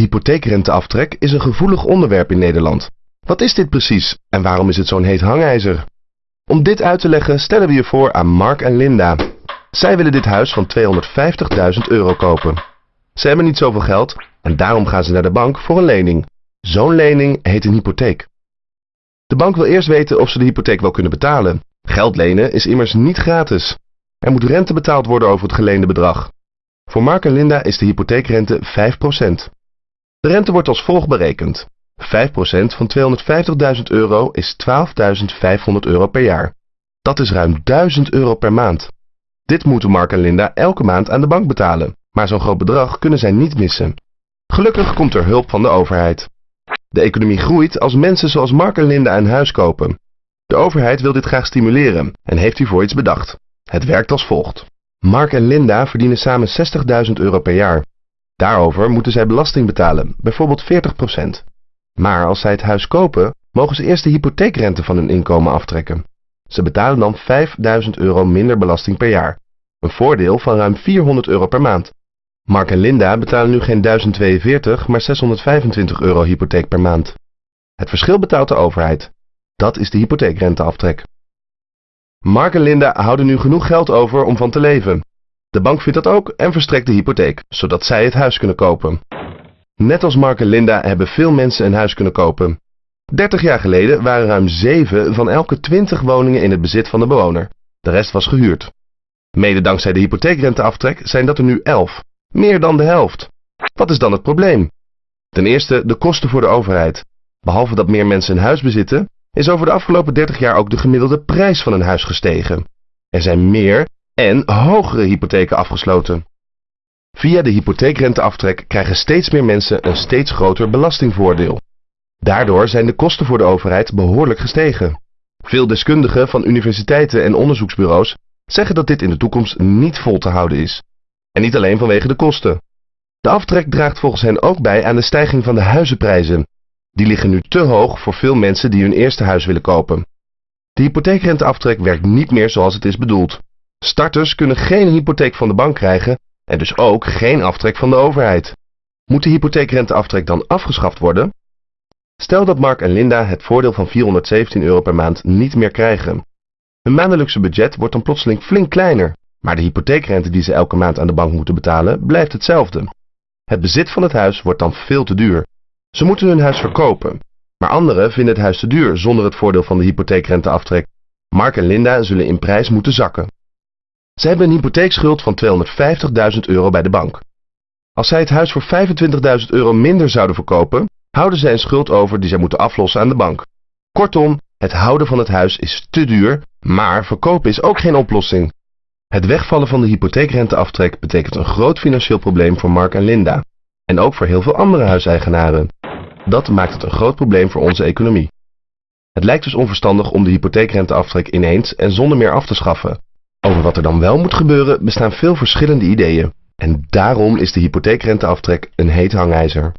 hypotheekrenteaftrek is een gevoelig onderwerp in Nederland. Wat is dit precies en waarom is het zo'n heet hangijzer? Om dit uit te leggen stellen we je voor aan Mark en Linda. Zij willen dit huis van 250.000 euro kopen. Ze hebben niet zoveel geld en daarom gaan ze naar de bank voor een lening. Zo'n lening heet een hypotheek. De bank wil eerst weten of ze de hypotheek wel kunnen betalen. Geld lenen is immers niet gratis. Er moet rente betaald worden over het geleende bedrag. Voor Mark en Linda is de hypotheekrente 5%. De rente wordt als volgt berekend. 5% van 250.000 euro is 12.500 euro per jaar. Dat is ruim 1000 euro per maand. Dit moeten Mark en Linda elke maand aan de bank betalen, maar zo'n groot bedrag kunnen zij niet missen. Gelukkig komt er hulp van de overheid. De economie groeit als mensen zoals Mark en Linda een huis kopen. De overheid wil dit graag stimuleren en heeft hiervoor iets bedacht. Het werkt als volgt. Mark en Linda verdienen samen 60.000 euro per jaar. Daarover moeten zij belasting betalen, bijvoorbeeld 40%. Maar als zij het huis kopen, mogen ze eerst de hypotheekrente van hun inkomen aftrekken. Ze betalen dan 5000 euro minder belasting per jaar. Een voordeel van ruim 400 euro per maand. Mark en Linda betalen nu geen 1042, maar 625 euro hypotheek per maand. Het verschil betaalt de overheid. Dat is de hypotheekrenteaftrek. Mark en Linda houden nu genoeg geld over om van te leven. De bank vindt dat ook en verstrekt de hypotheek, zodat zij het huis kunnen kopen. Net als Mark en Linda hebben veel mensen een huis kunnen kopen. 30 jaar geleden waren ruim 7 van elke 20 woningen in het bezit van de bewoner. De rest was gehuurd. Mede dankzij de hypotheekrenteaftrek zijn dat er nu 11. Meer dan de helft. Wat is dan het probleem? Ten eerste de kosten voor de overheid. Behalve dat meer mensen een huis bezitten, is over de afgelopen 30 jaar ook de gemiddelde prijs van een huis gestegen. Er zijn meer en hogere hypotheken afgesloten. Via de hypotheekrenteaftrek krijgen steeds meer mensen een steeds groter belastingvoordeel. Daardoor zijn de kosten voor de overheid behoorlijk gestegen. Veel deskundigen van universiteiten en onderzoeksbureaus zeggen dat dit in de toekomst niet vol te houden is. En niet alleen vanwege de kosten. De aftrek draagt volgens hen ook bij aan de stijging van de huizenprijzen. Die liggen nu te hoog voor veel mensen die hun eerste huis willen kopen. De hypotheekrenteaftrek werkt niet meer zoals het is bedoeld. Starters kunnen geen hypotheek van de bank krijgen en dus ook geen aftrek van de overheid. Moet de hypotheekrenteaftrek dan afgeschaft worden? Stel dat Mark en Linda het voordeel van 417 euro per maand niet meer krijgen. Hun maandelijkse budget wordt dan plotseling flink kleiner, maar de hypotheekrente die ze elke maand aan de bank moeten betalen blijft hetzelfde. Het bezit van het huis wordt dan veel te duur. Ze moeten hun huis verkopen, maar anderen vinden het huis te duur zonder het voordeel van de hypotheekrenteaftrek. Mark en Linda zullen in prijs moeten zakken. Ze hebben een hypotheekschuld van 250.000 euro bij de bank. Als zij het huis voor 25.000 euro minder zouden verkopen, houden zij een schuld over die zij moeten aflossen aan de bank. Kortom, het houden van het huis is te duur, maar verkopen is ook geen oplossing. Het wegvallen van de hypotheekrenteaftrek betekent een groot financieel probleem voor Mark en Linda. En ook voor heel veel andere huiseigenaren. Dat maakt het een groot probleem voor onze economie. Het lijkt dus onverstandig om de hypotheekrenteaftrek ineens en zonder meer af te schaffen. Over wat er dan wel moet gebeuren bestaan veel verschillende ideeën. En daarom is de hypotheekrenteaftrek een heet hangijzer.